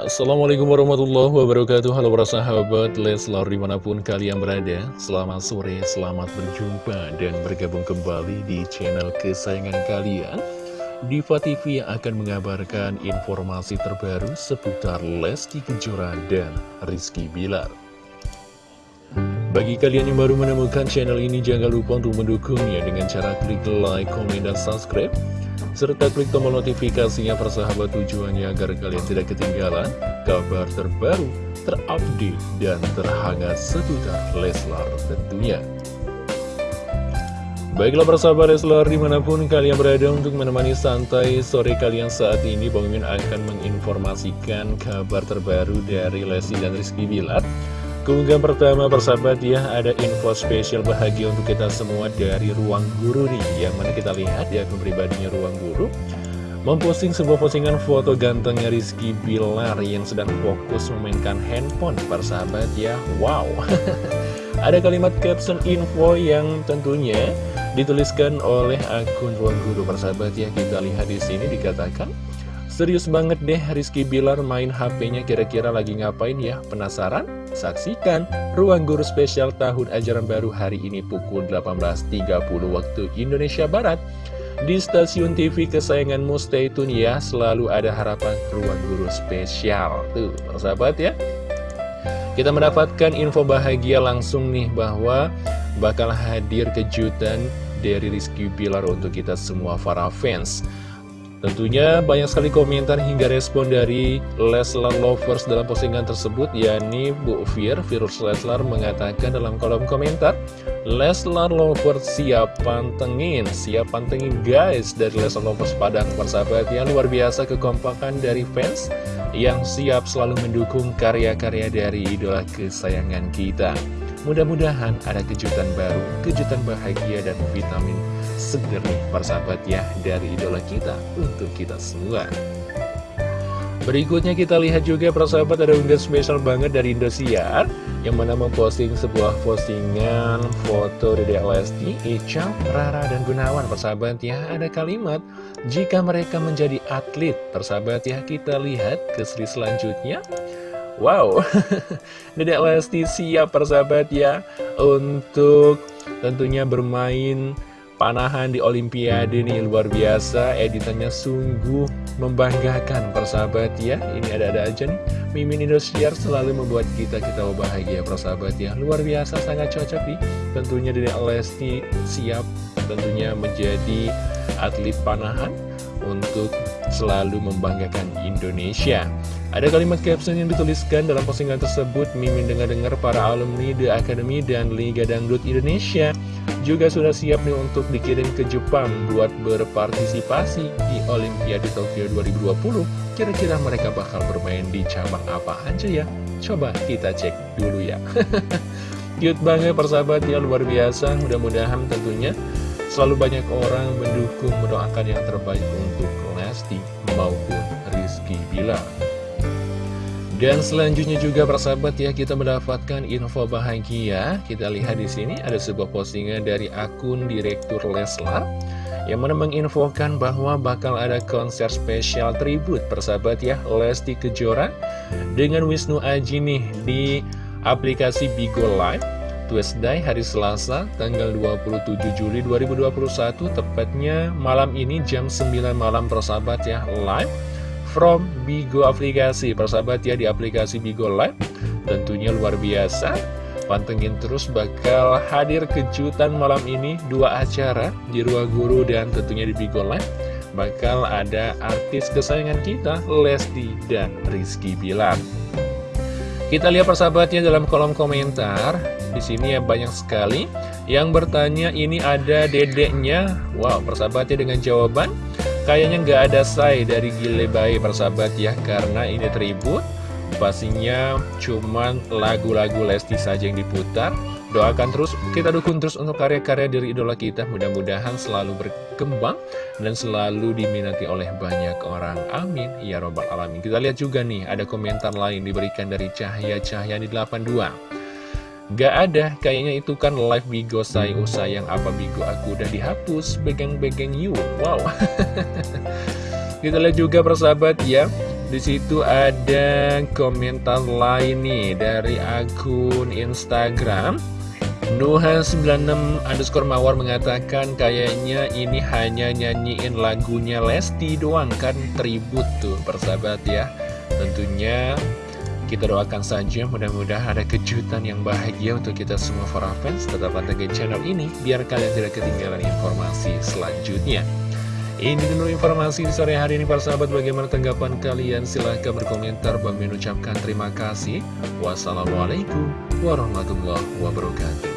Assalamualaikum warahmatullahi wabarakatuh. Halo para sahabat Leslar di mana pun kalian berada. Selamat sore, selamat berjumpa dan bergabung kembali di channel kesayangan kalian. Diva TV yang akan mengabarkan informasi terbaru seputar Lesti Kejora dan Rizky Bilar. Bagi kalian yang baru menemukan channel ini, jangan lupa untuk mendukungnya dengan cara klik like, komen, dan subscribe serta klik tombol notifikasinya persahabat tujuannya agar kalian tidak ketinggalan kabar terbaru, terupdate, dan terhangat seputar Leslar tentunya. Baiklah persahabat Leslar di mana pun kalian berada untuk menemani santai sore kalian saat ini Bang Mimin akan menginformasikan kabar terbaru dari Lesti dan Rizky Bilar Keunggahan pertama persahabat ya ada info spesial bahagia untuk kita semua dari Ruang Guru nih. Yang mana kita lihat ya akun pribadinya Ruang Guru Memposting sebuah postingan foto gantengnya Rizky Bilar yang sedang fokus memainkan handphone. Persahabat ya Wow. Ada kalimat caption info yang tentunya dituliskan oleh akun Ruang Guru. Persahabat ya Kita lihat di sini dikatakan Serius banget deh Rizky Bilar main HP-nya kira-kira lagi ngapain ya? Penasaran? Saksikan Ruang Guru Spesial Tahun Ajaran Baru hari ini pukul 18.30 waktu Indonesia Barat. Di stasiun TV kesayanganmu stay tune ya. Selalu ada harapan Ruang Guru Spesial. Tuh, persahabat ya. Kita mendapatkan info bahagia langsung nih bahwa bakal hadir kejutan dari Rizky Bilar untuk kita semua para fans Tentunya banyak sekali komentar hingga respon dari Leslar Lovers dalam postingan tersebut yakni Bu Fir, Virus Leslar mengatakan dalam kolom komentar Leslar Lovers siap pantengin, siap pantengin guys dari Leslar Lovers Padang persahabat yang luar biasa kekompakan dari fans yang siap selalu mendukung karya-karya dari idola kesayangan kita Mudah-mudahan ada kejutan baru, kejutan bahagia dan vitamin seger persahabat ya dari idola kita untuk kita semua. Berikutnya kita lihat juga persahabat ada unggahan spesial banget dari Indosiar Yang mana memposting sebuah postingan foto Dede Lesti, Ica, Rara, dan Gunawan Persahabat ya ada kalimat Jika mereka menjadi atlet Persahabat ya kita lihat ke seri selanjutnya Wow, Dedek Lesti siap persahabat ya Untuk tentunya bermain panahan di Olimpiade nih luar biasa. Editannya sungguh membanggakan persahabat ya. Ini ada-ada aja nih. Mimin Indosiar selalu membuat kita-kita bahagia persahabat ya. Luar biasa sangat cocok nih. Tentunya Dedek Lesti siap tentunya menjadi atlet panahan Untuk selalu membanggakan Indonesia ada kalimat caption yang dituliskan dalam postingan tersebut, Mimin dengar-dengar para alumni The Academy dan Liga Dangdut Indonesia juga sudah siap nih untuk dikirim ke Jepang buat berpartisipasi di Olimpiade Tokyo 2020. Kira-kira mereka bakal bermain di cabang apa aja ya? Coba kita cek dulu ya. Cute banget persahabat ya, luar biasa. Mudah-mudahan tentunya selalu banyak orang mendukung, mendoakan yang terbaik untuk Lesti maupun Rizky Bilar. Dan selanjutnya juga persahabat ya kita mendapatkan info bahagia. Kita lihat di sini ada sebuah postingan dari akun Direktur Leslar yang mana menginfokan bahwa bakal ada konser spesial tribut persahabat ya Lesti Kejora dengan Wisnu Aji nih di aplikasi Bigo Live Tuesday hari Selasa tanggal 27 Juli 2021 tepatnya malam ini jam 9 malam persahabat ya live from Bigo aplikasi Persahabat ya di aplikasi Bigo Live Tentunya luar biasa Pantengin terus bakal hadir kejutan malam ini Dua acara di Ruang Guru dan tentunya di Bigo Live Bakal ada artis kesayangan kita Lesti dan Rizky Bilar kita lihat persahabatnya dalam kolom komentar. Di sini ya banyak sekali yang bertanya ini ada dedeknya. Wow, persahabatnya dengan jawaban Kayaknya nggak ada say dari Gile Bayi persahabat ya Karena ini tribut Pastinya cuman lagu-lagu Lesti saja yang diputar. Doakan terus, kita dukung terus untuk karya-karya dari idola kita. Mudah-mudahan selalu berkembang Dan selalu diminati oleh banyak orang. Amin. Ya Robbal Alamin. Kita lihat juga nih, ada komentar lain diberikan dari Cahaya di 82 Gak ada, kayaknya itu kan live Bigo sayang sayang apa Bigo aku udah dihapus, begang-begang you, wow. Kita lihat juga persahabat ya, Di situ ada komentar lain nih dari akun Instagram. Nuha96 underscore Mawar mengatakan kayaknya ini hanya nyanyiin lagunya Lesti doang kan tribut tuh persahabat ya. Tentunya kita doakan saja. Mudah-mudahan ada kejutan yang bahagia untuk kita semua para fans. Tetap pantengin channel ini biar kalian tidak ketinggalan informasi selanjutnya. Ini dulu informasi di sore hari ini para sahabat. Bagaimana tanggapan kalian? Silahkan berkomentar. Bang mengucapkan terima kasih. Wassalamualaikum warahmatullahi wabarakatuh